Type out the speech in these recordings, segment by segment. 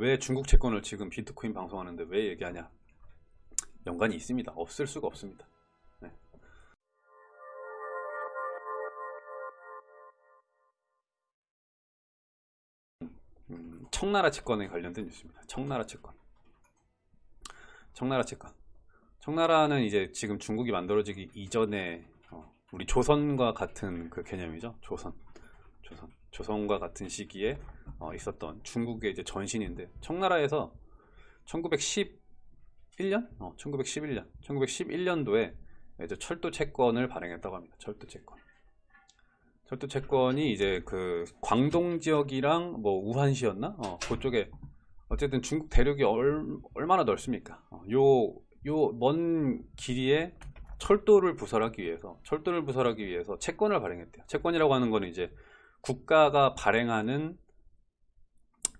왜 중국 채권을 지금 비트코인 방송하는데 왜 얘기하냐? 연관이 있습니다. 없을 수가 없습니다. 네. 음, 청나라 채권에 관련된 뉴스입니다. 청나라 채권. 청나라 채권. 청나라는 이제 지금 중국이 만들어지기 이전에 어, 우리 조선과 같은 그 개념이죠. 조선. 조선. 조선과 같은 시기에 어, 있었던 중국의 이제 전신인데 청나라에서 1911년? 어, 1911년. 1911년도에 이제 철도 채권을 발행했다고 합니다. 철도 채권. 철도 채권이 이제 그 광동 지역이랑 뭐 우한시였나? 어, 그쪽에 어쨌든 중국 대륙이 얼, 얼마나 넓습니까? 어, 요, 요 먼 길이에 철도를 부설하기 위해서, 철도를 부설하기 위해서 채권을 발행했대요. 채권이라고 하는 거는 이제 국가가 발행하는,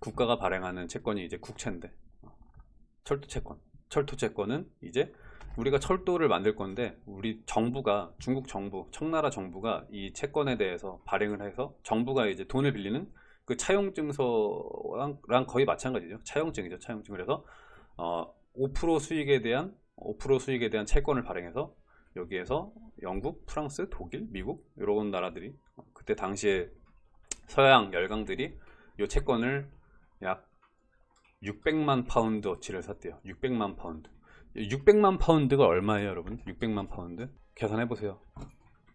국가가 발행하는 채권이 이제 국채인데, 어, 철도 채권. 철도 채권은 이제 우리가 철도를 만들 건데 우리 정부가 중국 정부 청나라 정부가 이 채권에 대해서 발행을 해서 정부가 이제 돈을 빌리는 그 차용증서랑 거의 마찬가지죠 차용증이죠 차용증 그래서 어, 5% 수익에 대한 5% 수익에 대한 채권을 발행해서 여기에서 영국, 프랑스, 독일, 미국 이런 나라들이 그때 당시에 서양 열강들이 이 채권을 약 600만 파운드 어치를 샀대요. 600만 파운드. 600만 파운드가 얼마예요 여러분? 600만 파운드? 계산해 보세요.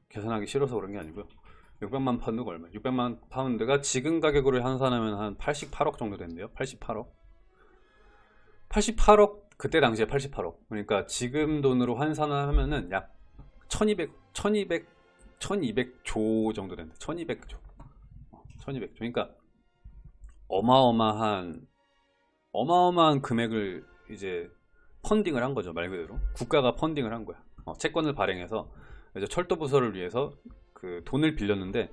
계산하기 싫어서 그런 게 아니고요. 600만 파운드가 얼마 600만 파운드가 지금 가격으로 환산하면 한 88억 정도 된대요. 88억. 88억 그때 당시에 88억. 그러니까 지금 돈으로 환산을 하면은 약 1200 1200 1200조 정도 된다 1200조 1200조. 그러니까 어마어마한 어마어마한 금액을 이제 펀딩을 한 거죠 말 그대로. 국가가 펀딩을 한 거야. 어, 채권을 발행해서 이제 철도 부서를 위해서 그 돈을 빌렸는데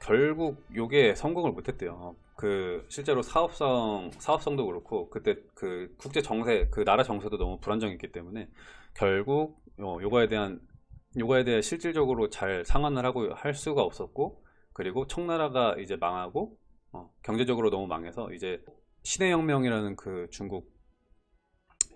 결국 요게 성공을 못했대요. 어, 그 실제로 사업성 사업성도 그렇고 그때 그 국제 정세 그 나라 정세도 너무 불안정했기 때문에 결국 어, 요거에 대한 요거에 대해 실질적으로 잘 상환을 하고 할 수가 없었고 그리고 청나라가 이제 망하고 어, 경제적으로 너무 망해서 이제 신해혁명이라는 그 중국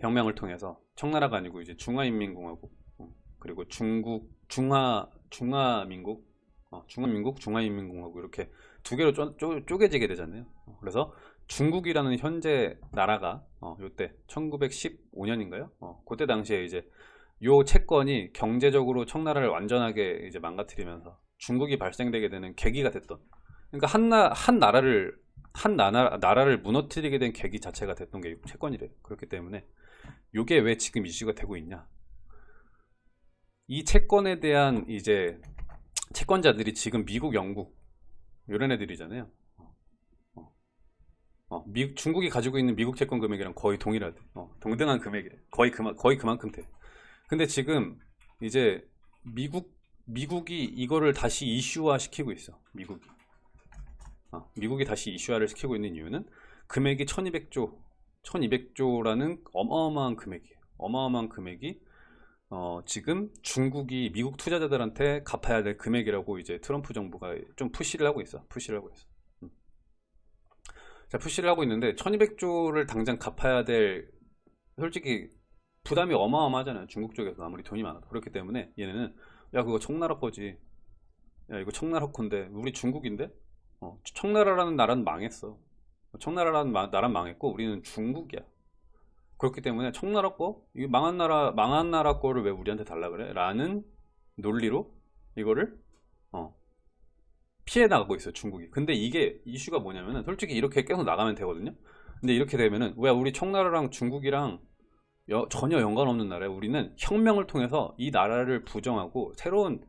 혁명을 통해서 청나라가 아니고 이제 중화인민공화국 어, 그리고 중국 중화 중화민국 어, 중화민국 중화인민공화국 이렇게 두 개로 쪼, 쪼, 쪼개지게 되잖아요. 어, 그래서 중국이라는 현재 나라가 어, 요때 1915년인가요? 어, 그때 당시에 이제 요 채권이 경제적으로 청나라를 완전하게 이제 망가뜨리면서 중국이 발생되게 되는 계기가 됐던. 그러니까 한, 나, 한 나라를 한 나라, 나라를 무너뜨리게 된 계기 자체가 됐던 게 채권이래요 그렇기 때문에 이게 왜 지금 이슈가 되고 있냐. 이 채권에 대한 이제 채권자들이 지금 미국, 영국 이런 애들이잖아요. 어, 어, 미, 중국이 가지고 있는 미국 채권 금액이랑 거의 동일하대. 어, 동등한 금액이래. 거의, 그마, 거의 그만큼 돼. 근데 지금 이제 미국 미국이 이거를 다시 이슈화 시키고 있어 미국이. 어, 미국이 다시 이슈화를 시키고 있는 이유는 금액이 1200조 1200조라는 어마어마한 금액이에요. 어마어마한 금액이 어, 지금 중국이 미국 투자자들한테 갚아야 될 금액이라고 이제 트럼프 정부가 좀 푸시를 하고 있어 푸시를 하고 있어. 음. 자 푸시를 하고 있는데 1200조를 당장 갚아야 될 솔직히 부담이 어마어마하잖아요 중국 쪽에서 아무리 돈이 많아도. 그렇기 때문에 얘네는 야 그거 청나라 거지. 야 이거 청나라 건데 우리 중국인데? 어, 청나라라는 나라는 망했어. 청나라라는 나라는 망했고 우리는 중국이야. 그렇기 때문에 청나라 거이 망한 나라 망한 나라 거를 왜 우리한테 달라 그래? 라는 논리로 이거를 어, 피해 나가고 있어요 중국이. 근데 이게 이슈가 뭐냐면은 솔직히 이렇게 계속 나가면 되거든요? 근데 이렇게 되면은 왜 우리 청나라랑 중국이랑 여, 전혀 연관 없는 나라에 우리는 혁명을 통해서 이 나라를 부정하고 새로운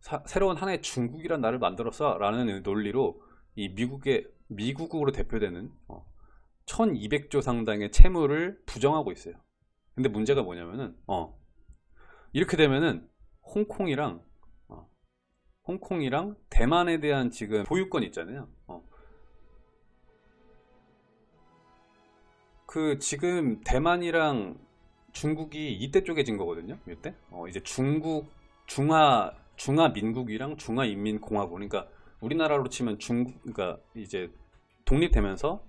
사, 새로운 하나의 중국이란 나라를 만들었어 라는 논리로 이 미국의 미국으로 대표되는 어, 1200조 상당의 채무를 부정하고 있어요 근데 문제가 뭐냐면은 어, 이렇게 되면은 홍콩이랑 어, 홍콩이랑 대만에 대한 지금 보유권 있잖아요 어. 그 지금 대만이랑 중국이 이때 쪼개진 거거든요 이때 어, 이제 중국 중화 중화 민국이랑 중화 인민 공화국 그러니까 우리나라로 치면 중국 그러니까 이제 독립되면서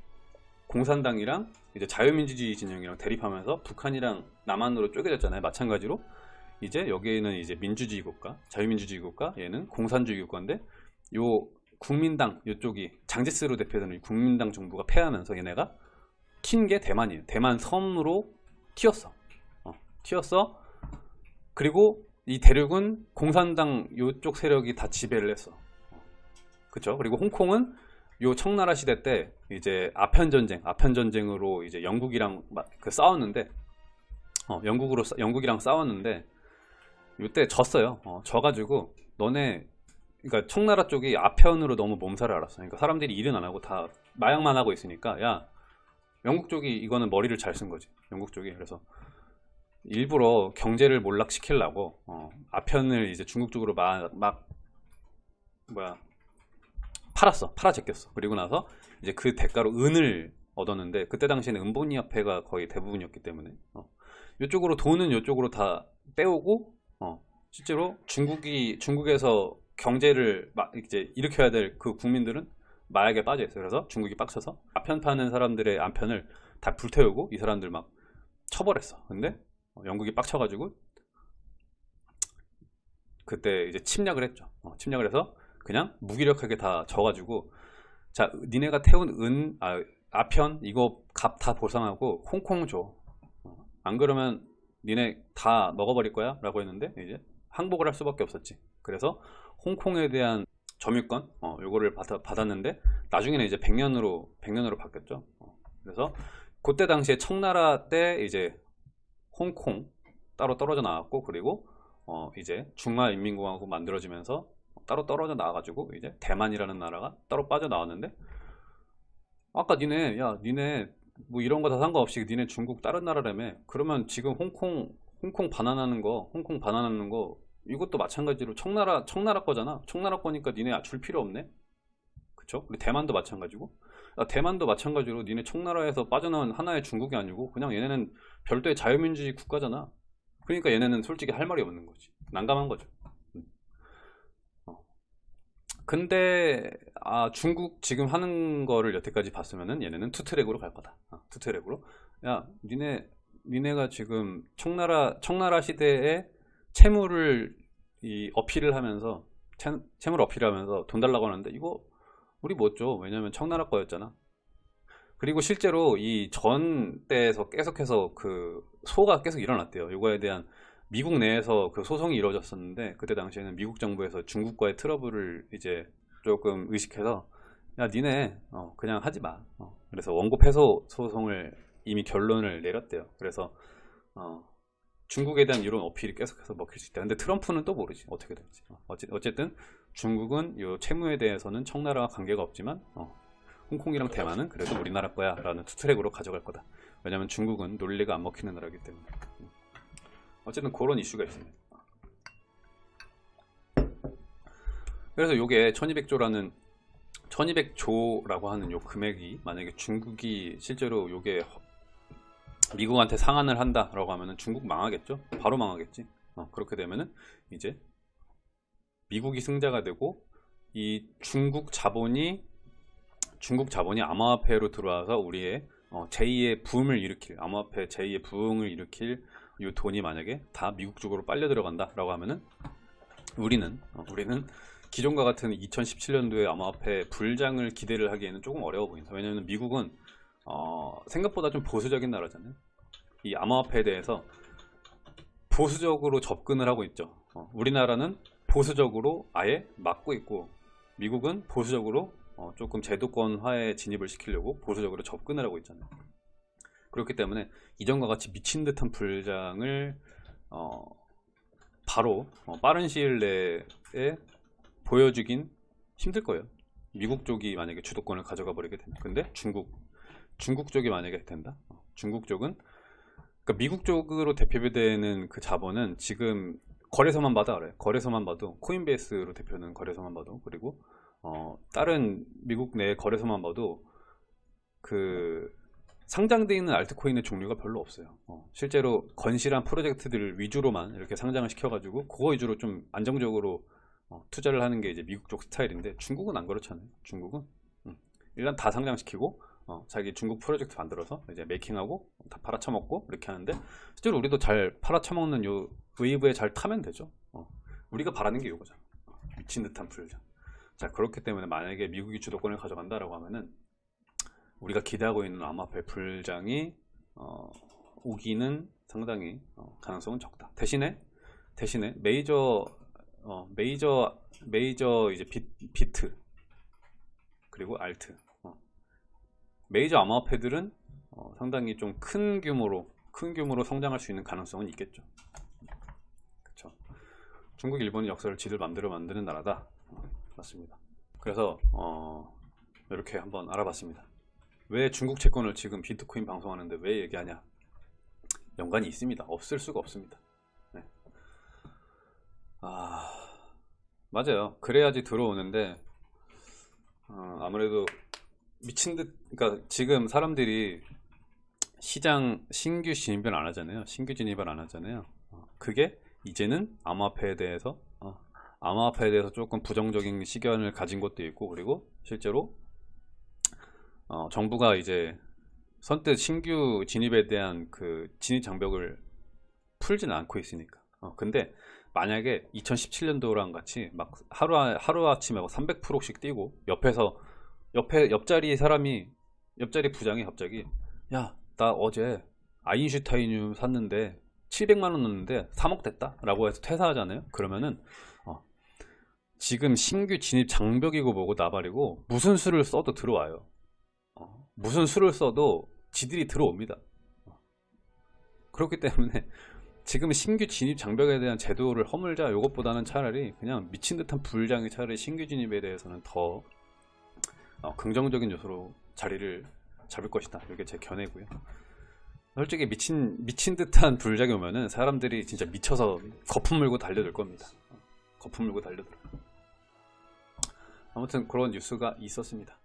공산당이랑 이제 자유민주주의 진영이랑 대립하면서 북한이랑 남한으로 쪼개졌잖아요. 마찬가지로 이제 여기에는 이제 민주주의 국가, 자유민주주의 국가, 얘는 공산주의 국가인데 요 국민당 이쪽이 장제스로 대표되는 이 국민당 정부가 패하면서 얘네가 튄 게 대만이에요. 대만 섬으로 튀었어. 어, 튀었어. 그리고 이 대륙은 공산당 요쪽 세력이 다 지배를 했어. 그쵸? 그리고 홍콩은 요 청나라 시대 때 이제 아편 전쟁, 아편 전쟁으로 이제 영국이랑 막그 싸웠는데 어, 영국으로 싸- 영국이랑 싸웠는데 요때 졌어요. 어, 져가지고 너네 그러니까 청나라 쪽이 아편으로 너무 몸살을 앓았어. 그러니까 사람들이 일은 안 하고 다 마약만 하고 있으니까 야 영국 쪽이 이거는 머리를 잘 쓴 거지. 영국 쪽이 그래서 일부러 경제를 몰락시키려고 어, 아편을 이제 중국 쪽으로 막, 막 뭐야 팔았어. 팔아 제꼈어. 그리고 나서 이제 그 대가로 은을 얻었는데 그때 당시에는 은본위 화폐가 거의 대부분이었기 때문에 어, 이쪽으로 돈은 이쪽으로 다 빼오고 어, 실제로 중국이 중국에서 경제를 막 이제 일으켜야 될 그 국민들은 마약에 빠져 있어요. 그래서 중국이 빡쳐서 아편 파는 사람들의 안편을 다 불태우고 이 사람들 막 처벌했어. 근데 어, 영국이 빡쳐가지고 그때 이제 침략을 했죠. 어, 침략을 해서 그냥 무기력하게 다 져가지고 자 니네가 태운 은 아, 아편 이거 값 다 보상하고 홍콩 줘. 어, 안 그러면 니네 다 먹어버릴 거야 라고 했는데 이제 항복을 할 수밖에 없었지. 그래서 홍콩에 대한 점유권 어, 요거를 받아, 받았는데 나중에는 이제 100년으로 100년으로 바뀌었죠. 어, 그래서 그때 당시에 청나라 때 이제 홍콩 따로 떨어져 나왔고 그리고 어, 이제 중화인민공화국 만들어지면서 따로 떨어져 나와가지고 이제 대만이라는 나라가 따로 빠져 나왔는데 아까 니네 야 니네 뭐 이런 거 다 상관없이 니네 중국 다른 나라라며 그러면 지금 홍콩 홍콩 반환하는 거 홍콩 반환하는 거 이것도 마찬가지로 청나라 청나라 거잖아. 청나라 거니까 니네 줄 필요 없네. 그쵸? 우리 대만도 마찬가지고. 아, 대만도 마찬가지로 니네 청나라에서 빠져나온 하나의 중국이 아니고 그냥 얘네는 별도의 자유민주주의 국가잖아. 그러니까 얘네는 솔직히 할 말이 없는 거지. 난감한 거죠. 음. 어. 근데 아, 중국 지금 하는 거를 여태까지 봤으면은 얘네는 two-track으로 갈 거다. 어, two-track으로. 야 니네 니네가 지금 청나라 청나라 시대에 채무를 이 어필을 하면서 채, 채무를 어필하면서 돈 달라고 하는데 이거 우리 못 줘. 왜냐면 청나라 거였잖아. 그리고 실제로 이 전 때에서 계속해서 그 소가 계속 일어났대요. 이거에 대한 미국 내에서 그 소송이 이루어졌었는데 그때 당시에는 미국 정부에서 중국과의 트러블을 이제 조금 의식해서 야 니네 어, 그냥 하지 마. 어, 그래서 원고 패소 소송을 이미 결론을 내렸대요. 그래서 어, 중국에 대한 이런 어필이 계속해서 먹힐 수 있다. 근데 트럼프는 또 모르지 어떻게 될지. 어, 어쨌든 중국은 이 채무에 대해서는 청나라와 관계가 없지만 어, 홍콩이랑 대만은 그래도 우리나라 거야 라는 투트랙으로 가져갈 거다. 왜냐면 중국은 논리가 안 먹히는 나라이기 때문에. 음. 어쨌든 그런 이슈가 있습니다. 그래서 요게 1200조라는 1200조라고 하는 요 금액이 만약에 중국이 실제로 요게 미국한테 상한을 한다라고 하면은 중국 망하겠죠? 바로 망하겠지. 어, 그렇게 되면은 이제 미국이 승자가 되고 이 중국 자본이 중국 자본이 암호화폐로 들어와서 우리의 어, 제2의 붐을 일으킬 암호화폐 제2의 부흥을 일으킬 이 돈이 만약에 다 미국 쪽으로 빨려 들어간다라고 하면은 우리는 어, 우리는 기존과 같은 2017년도에 암호화폐 불장을 기대를 하기에는 조금 어려워 보인다. 왜냐하면 미국은 어, 생각보다 좀 보수적인 나라잖아요. 이 암호화폐에 대해서 보수적으로 접근을 하고 있죠. 어, 우리나라는 보수적으로 아예 막고 있고 미국은 보수적으로 어, 조금 제도권화에 진입을 시키려고 보수적으로 접근을 하고 있잖아요. 그렇기 때문에 이전과 같이 미친 듯한 불장을 어, 바로 어, 빠른 시일 내에 보여주긴 힘들 거예요. 미국 쪽이 만약에 주도권을 가져가 버리게 되면 근데 중국 중국 쪽이 만약에 된다. 어, 중국 쪽은 그러니까 미국 쪽으로 대표되는 그 자본은 지금 거래소만 봐도 알아요. 거래소만 봐도 코인베이스로 대표는 거래소만 봐도 그리고 어, 다른 미국 내 거래소만 봐도 그 상장되어 있는 알트코인의 종류가 별로 없어요. 어, 실제로 건실한 프로젝트들 위주로만 이렇게 상장을 시켜가지고 그거 위주로 좀 안정적으로 어, 투자를 하는 게 이제 미국 쪽 스타일인데 중국은 안 그렇잖아요. 중국은 음, 일단 다 상장시키고 어, 자기 중국 프로젝트 만들어서 이제 메이킹하고 다 팔아쳐먹고 이렇게 하는데 실제로 우리도 잘 팔아쳐먹는 요 웨이브에 잘 타면 되죠. 어, 우리가 바라는 게 이거잖아. 미친 듯한 불장. 자 그렇기 때문에 만약에 미국이 주도권을 가져간다라고 하면은 우리가 기대하고 있는 암호화폐 불장이 어, 오기는 상당히 어, 가능성은 적다. 대신에 대신에 메이저 어, 메이저 메이저 이제 비, 비트 그리고 알트 어. 메이저 암호화폐들은 어, 상당히 좀 큰 규모로 큰 규모로 성장할 수 있는 가능성은 있겠죠. 그렇죠. 중국, 일본이 역사를 지들 맘대로 만드는 나라다. 어, 맞습니다. 그래서 어, 이렇게 한번 알아봤습니다. 왜 중국 채권을 지금 비트코인 방송하는데 왜 얘기하냐? 연관이 있습니다. 없을 수가 없습니다. 네. 아 맞아요. 그래야지 들어오는데 어, 아무래도 미친 듯, 그러니까 지금 사람들이 시장 신규 진입을 안 하잖아요. 신규 진입을 안 하잖아요. 어, 그게 이제는 암호화폐에 대해서 어, 암호화폐에 대해서 조금 부정적인 시견을 가진 것도 있고 그리고 실제로 어, 정부가 이제 선뜻 신규 진입에 대한 그 진입 장벽을 풀지는 않고 있으니까. 어, 근데 만약에 2017년도랑 같이 막 하루 하루 아침에 막 300%씩 뛰고 옆에서 옆에 옆자리 사람이 옆자리 부장이 갑자기 야 나 어제 아인슈타인유 샀는데 700만 원 넣었는데 3억 됐다 라고 해서 퇴사하잖아요. 그러면은 어, 지금 신규 진입 장벽이고 뭐고 나발이고 무슨 수를 써도 들어와요. 어, 무슨 수를 써도 지들이 들어옵니다. 어. 그렇기 때문에 지금 신규 진입 장벽에 대한 제도를 허물자 이것보다는 차라리 그냥 미친 듯한 불장이 차라리 신규 진입에 대해서는 더 어, 긍정적인 요소로 자리를 잡을 것이다. 이게 제 견해고요. 솔직히 미친 미친 듯한 불장이 오면은 사람들이 진짜 미쳐서 거품 물고 달려들 겁니다. 어, 거품 물고 달려들어요. 아무튼 그런 뉴스가 있었습니다.